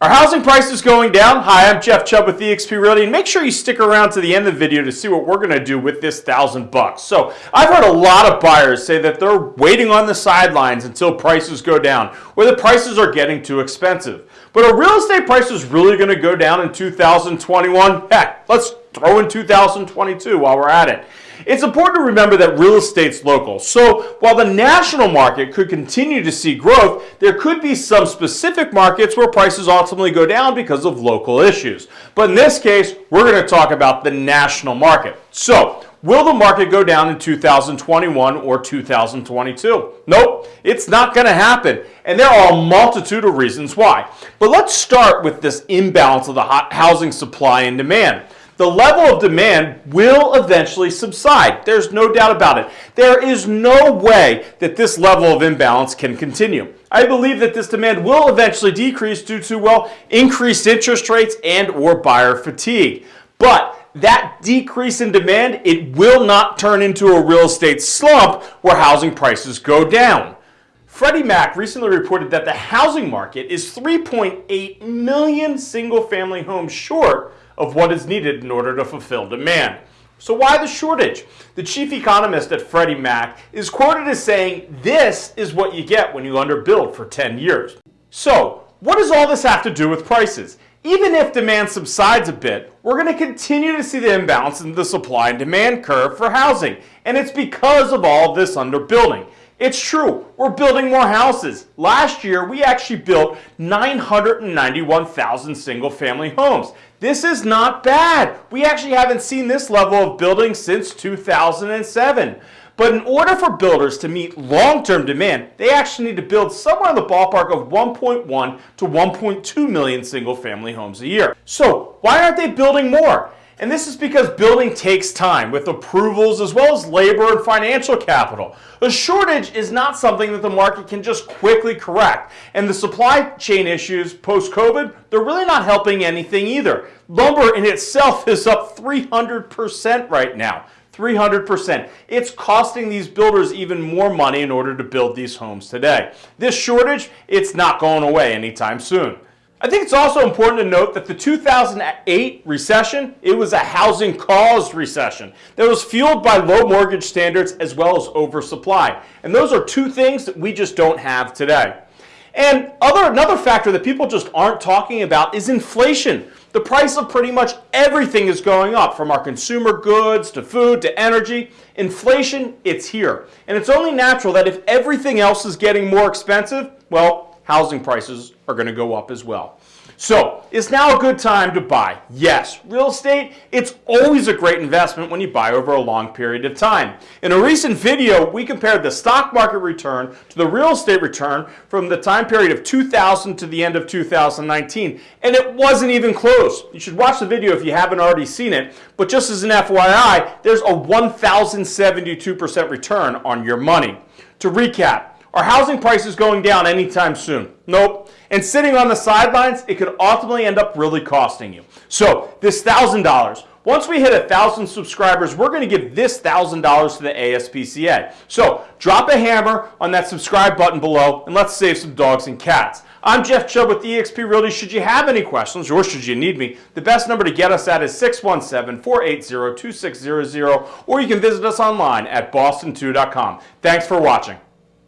Are housing prices going down? Hi, I'm Jeff Chubb with eXp Realty, and make sure you stick around to the end of the video to see what we're going to do with this thousand bucks. So I've heard a lot of buyers say that they're waiting on the sidelines until prices go down, or the prices are getting too expensive. But are real estate prices really going to go down in 2021? Heck, let's throw in 2022 while we're at it. It's important to remember that real estate's local. So while the national market could continue to see growth, there could be some specific markets where prices ultimately go down because of local issues. But in this case, we're going to talk about the national market. So Will the market go down in 2021 or 2022? Nope, it's not going to happen. And there are a multitude of reasons why. But let's start with this imbalance of the housing supply and demand the level of demand will eventually subside. There's no doubt about it. There is no way that this level of imbalance can continue. I believe that this demand will eventually decrease due to, well, increased interest rates and or buyer fatigue. But that decrease in demand, it will not turn into a real estate slump where housing prices go down. Freddie Mac recently reported that the housing market is 3.8 million single family homes short of what is needed in order to fulfill demand. So why the shortage? The chief economist at Freddie Mac is quoted as saying, this is what you get when you underbuild for 10 years. So what does all this have to do with prices? Even if demand subsides a bit, we're going to continue to see the imbalance in the supply and demand curve for housing. And it's because of all this underbuilding. It's true, we're building more houses. Last year, we actually built 991,000 single family homes. This is not bad. We actually haven't seen this level of building since 2007. But in order for builders to meet long-term demand, they actually need to build somewhere in the ballpark of 1.1 to 1.2 million single family homes a year. So why aren't they building more? And this is because building takes time with approvals as well as labor and financial capital. A shortage is not something that the market can just quickly correct. And the supply chain issues post-COVID, they're really not helping anything either. Lumber in itself is up 300% right now. 300%. It's costing these builders even more money in order to build these homes today. This shortage, it's not going away anytime soon. I think it's also important to note that the 2008 recession, it was a housing caused recession that was fueled by low mortgage standards as well as oversupply. And those are two things that we just don't have today. And other, another factor that people just aren't talking about is inflation. The price of pretty much everything is going up, from our consumer goods to food to energy. Inflation, it's here. And it's only natural that if everything else is getting more expensive, well, housing prices are going to go up as well. So, is now a good time to buy? Yes. Real estate, it's always a great investment when you buy over a long period of time. In a recent video, we compared the stock market return to the real estate return from the time period of 2000 to the end of 2019, and it wasn't even close. You should watch the video if you haven't already seen it, but just as an FYI, there's a 1,072% return on your money. To recap, are housing prices going down anytime soon? Nope. And sitting on the sidelines, it could ultimately end up really costing you. So this $1,000, once we hit a 1,000 subscribers, we're going to give this $1,000 to the ASPCA. So drop a hammer on that subscribe button below and let's save some dogs and cats. I'm Jeff Chubb with eXp Realty. Should you have any questions or should you need me, the best number to get us at is 617-480-2600 or you can visit us online at boston2.com. Thanks for watching.